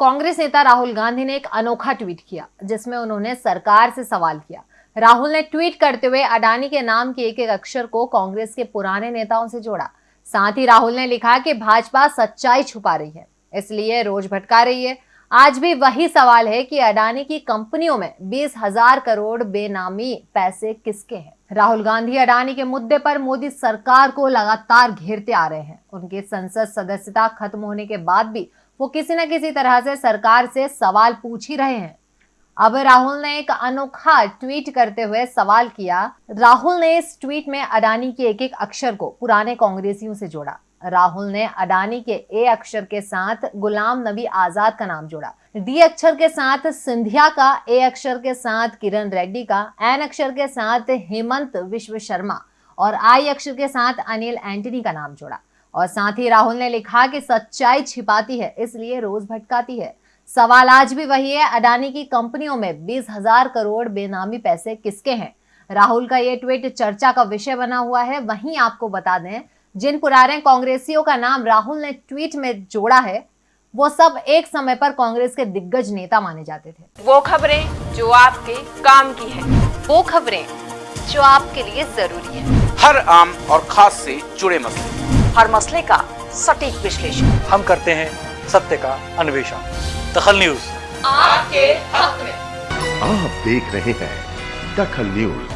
कांग्रेस नेता राहुल गांधी ने एक अनोखा ट्वीट किया, जिसमें उन्होंने सरकार से सवाल किया। राहुल ने ट्वीट करते हुए अडानी के नाम के एक एक अक्षर को कांग्रेस के पुराने नेताओं से जोड़ा। साथ ही राहुल ने लिखा कि भाजपा सच्चाई छुपा रही है, इसलिए रोज भटका रही है। आज भी वही सवाल है कि अडानी की कंपनियों में बीस हज़ार करोड़ बेनामी पैसे किसके हैं? राहुल गांधी अडानी के मुद्दे पर मोदी सरकार को लगातार घेरते आ रहे हैं। उनकी संसद सदस्यता खत्म होने के बाद भी वो किसी न किसी तरह से सरकार से सवाल पूछ ही रहे हैं। अब राहुल ने एक अनोखा ट्वीट करते हुए सवाल किया। राहुल ने इस ट्वीट में अडानी के एक एक अक्षर को पुराने कांग्रेसियों से जोड़ा। राहुल ने अडानी के ए अक्षर के साथ गुलाम नबी आज़ाद का नाम जोड़ा। डी अक्षर के साथ सिंधिया का, ए अक्षर के साथ किरण रेड्डी का, एन अक्षर के साथ हेमंत विश्व शर्मा और आई अक्षर के साथ अनिल एंटनी का नाम जोड़ा। और साथ ही राहुल ने लिखा कि सच्चाई छिपाती है इसलिए रोज भटकाती है। सवाल आज भी वही है अडानी की कंपनियों में बीस हज़ार करोड़ बेनामी पैसे किसके हैं? राहुल का ये ट्वीट चर्चा का विषय बना हुआ है वहीं आपको बता दें जिन पुराने कांग्रेसियों का नाम राहुल ने ट्वीट में जोड़ा है वो सब एक समय पर कांग्रेस के दिग्गज नेता माने जाते थे। वो खबरें जो आपके काम की है। वो खबरें जो आपके लिए ज़रूरी है। हर आम और खास से जुड़े मसले। हर मसले का सटीक विश्लेषण। हम करते हैं सत्य का अन्वेषण। दखल न्यूज़। आपके हक में। आप देख रहे हैं दखल न्यूज़।